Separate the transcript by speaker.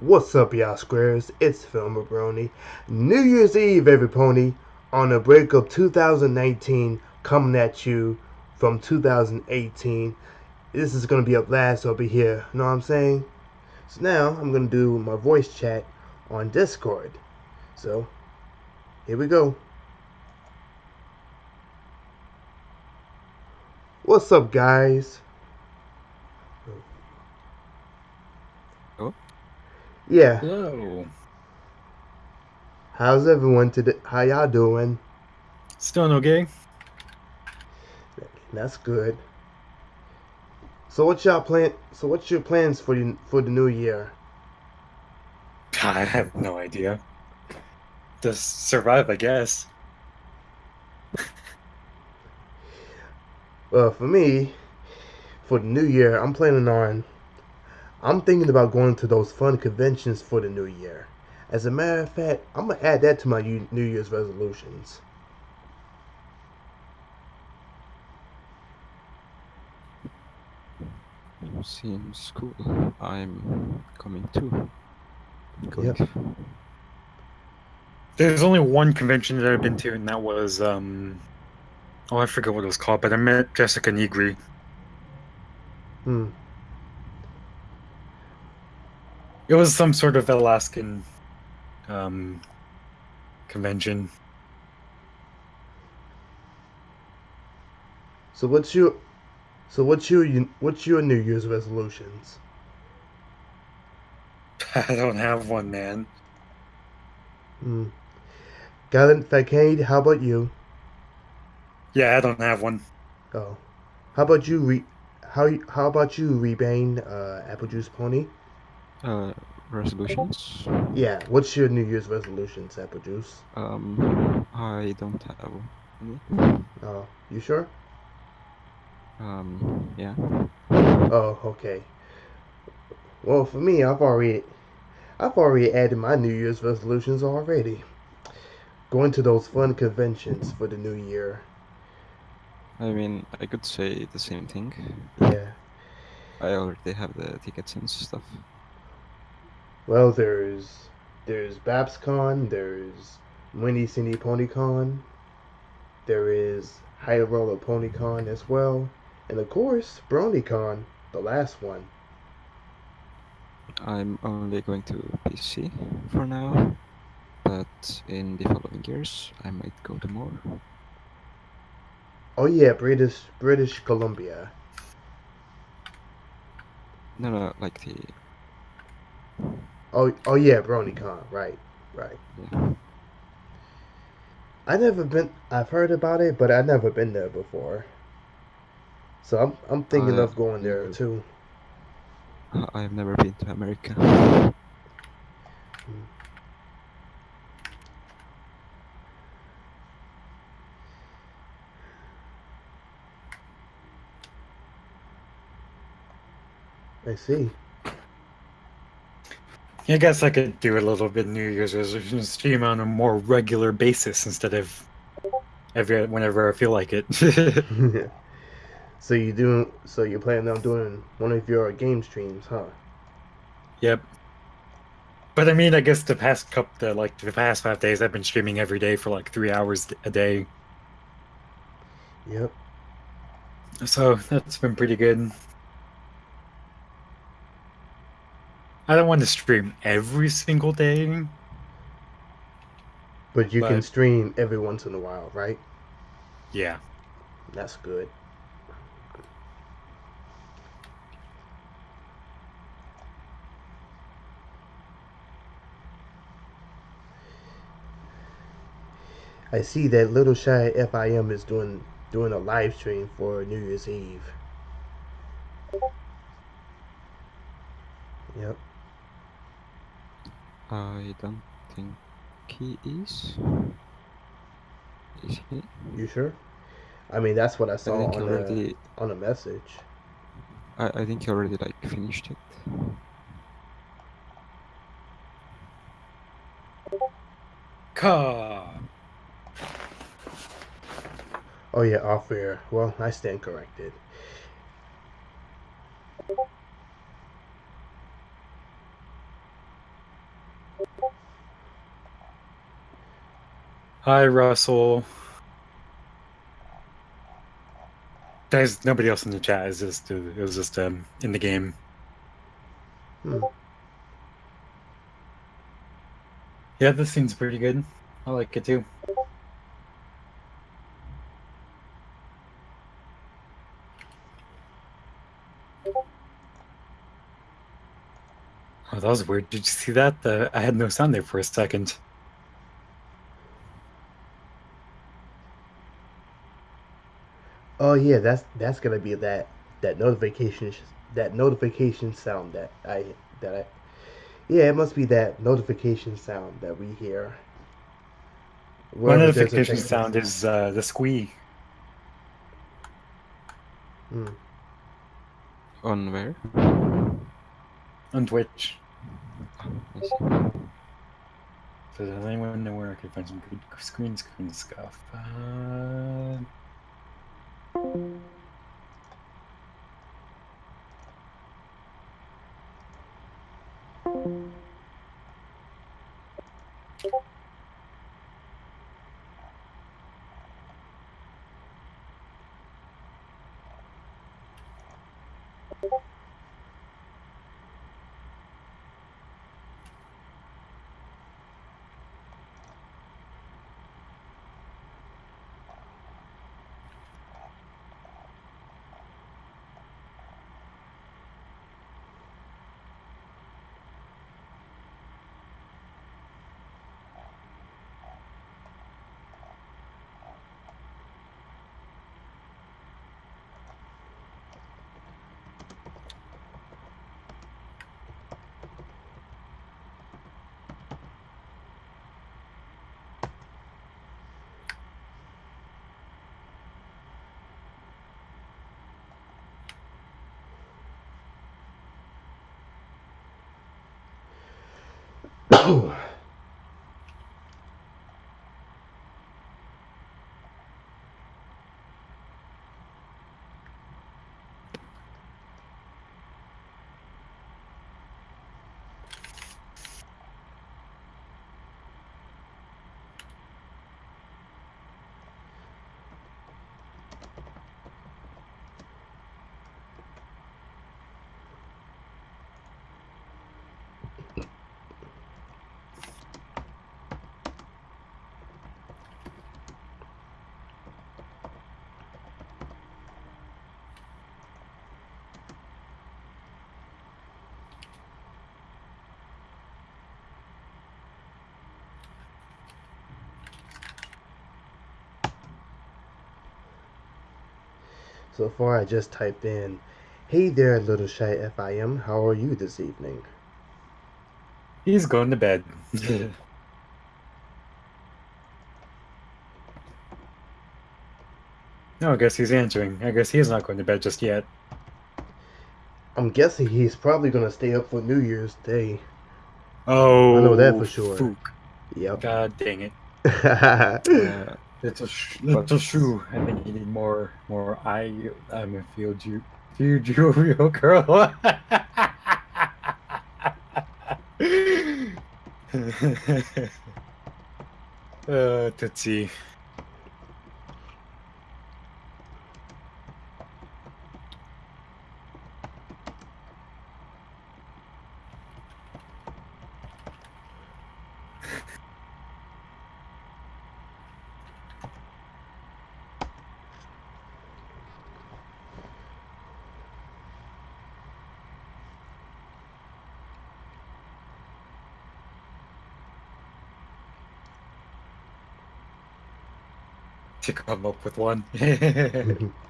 Speaker 1: What's up, y'all squares? It's Film Brony. New Year's Eve, every pony, on the break of 2019, coming at you from 2018. This is gonna be a blast over here. Know what I'm saying? So now I'm gonna do my voice chat on Discord. So here we go. What's up, guys? Yeah.
Speaker 2: Hello.
Speaker 1: How's everyone today? How y'all doing?
Speaker 2: Still okay?
Speaker 1: That's good. So what y'all plan? So what's your plans for the for the new year?
Speaker 2: I have no idea. Just survive, I guess.
Speaker 1: Well, for me, for the new year, I'm planning on. I'm thinking about going to those fun conventions for the new year. As a matter of fact, I'm gonna add that to my New Year's resolutions.
Speaker 3: Seems cool. I'm coming too. Going.
Speaker 1: Yep.
Speaker 2: There's only one convention that I've been to, and that was um. Oh, I forget what it was called, but I met Jessica Negri.
Speaker 1: Hmm.
Speaker 2: It was some sort of Alaskan um convention.
Speaker 1: So what's your, so what's your what's your New Year's resolutions?
Speaker 2: I don't have one, man.
Speaker 1: Hmm. Gallant Facade, how about you?
Speaker 2: Yeah, I don't have one.
Speaker 1: Oh, how about you? Re- how how about you, Rebane, uh, Apple Juice Pony?
Speaker 3: Uh, resolutions.
Speaker 1: Yeah, what's your New Year's resolutions, Apple Juice?
Speaker 3: Um, I don't have any.
Speaker 1: Oh, you sure?
Speaker 3: Um, yeah.
Speaker 1: Oh, okay. Well, for me, I've already, I've already added my New Year's resolutions already. Going to those fun conventions for the new year.
Speaker 3: I mean, I could say the same thing.
Speaker 1: Yeah.
Speaker 3: I already have the tickets and stuff.
Speaker 1: Well, there's, there's BabsCon, there's Whinny City PonyCon, there is High Roller PonyCon as well, and of course, BronyCon, the last one.
Speaker 3: I'm only going to PC for now, but in the following years, I might go to more.
Speaker 1: Oh yeah, British British Columbia.
Speaker 3: No, no, like the
Speaker 1: Oh oh yeah, BronyCon. Right, right.
Speaker 3: yeah.
Speaker 1: I never been. I've heard about it, but I've never been there before. So I'm I'm thinking of going there too.
Speaker 3: I've never been to America. Hmm.
Speaker 1: I see.
Speaker 2: I guess I could do a little bit New Year's resolution stream on a more regular basis instead of every whenever I feel like it.
Speaker 1: so you doing? So you're planning on doing one of your game streams, huh?
Speaker 2: yep. But I mean, I guess the past couple, the, like the past five days, I've been streaming every day for like three hours a day,
Speaker 1: Yep.
Speaker 2: so that's been pretty good. I don't want to stream every single day.
Speaker 1: But you can stream every once in a while, right?
Speaker 2: Yeah.
Speaker 1: That's good. I see that Little Shy FIM is doing doing a live stream for New Year's Eve. Yep.
Speaker 3: I don't think he is. Is he?
Speaker 1: You sure? I mean, that's what I
Speaker 3: I
Speaker 1: saw
Speaker 3: think he
Speaker 1: on the
Speaker 3: already.
Speaker 1: on a message.
Speaker 3: I, I think he already like finished it.
Speaker 2: Ka.
Speaker 1: Oh yeah, off air. Well, I stand corrected.
Speaker 2: Hi, Russell. There's nobody else in the chat. It's just it was just um in the game.
Speaker 1: Hmm.
Speaker 2: Yeah, this seems pretty good. I like it too. Oh, that was weird. Did you see that? Uh, I had no sound there for a second.
Speaker 1: Oh yeah, that's that's gonna be that that notification that notification sound that I that I yeah it must be that notification sound that we hear.
Speaker 2: One
Speaker 1: Wherever there's a
Speaker 2: notification sound is uh, the squee.
Speaker 1: Hmm.
Speaker 3: On where?
Speaker 2: on Twitch.
Speaker 3: I.
Speaker 2: So does anyone know where I could find some good screen screen stuff? Uh... you. Ooh.
Speaker 1: So far, I just typed in, "Hey there, little shy FIM. How are you this evening?"
Speaker 2: He's going to bed. no, I guess he's answering. I guess he's not going to bed just yet.
Speaker 1: I'm guessing he's probably gonna stay up for New Year's Day.
Speaker 2: Oh, I
Speaker 1: know that oh, for sure.
Speaker 2: Fook.
Speaker 1: Yep.
Speaker 2: God dang it. Little, sh- little shoe. I think you need more, more. I, I'm a field you, field you, real girl. uh, Tootsie. To come up with one.